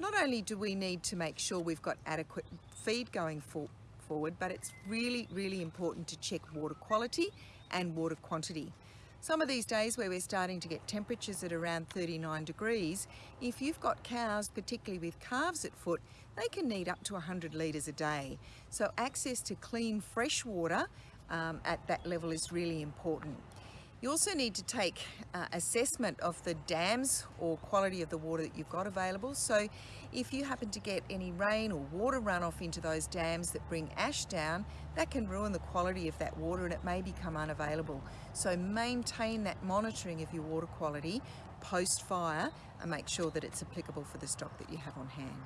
Not only do we need to make sure we've got adequate feed going for forward, but it's really, really important to check water quality and water quantity. Some of these days where we're starting to get temperatures at around 39 degrees, if you've got cows, particularly with calves at foot, they can need up to 100 litres a day. So access to clean fresh water um, at that level is really important. You also need to take uh, assessment of the dams or quality of the water that you've got available. So if you happen to get any rain or water runoff into those dams that bring ash down, that can ruin the quality of that water and it may become unavailable. So maintain that monitoring of your water quality post fire and make sure that it's applicable for the stock that you have on hand.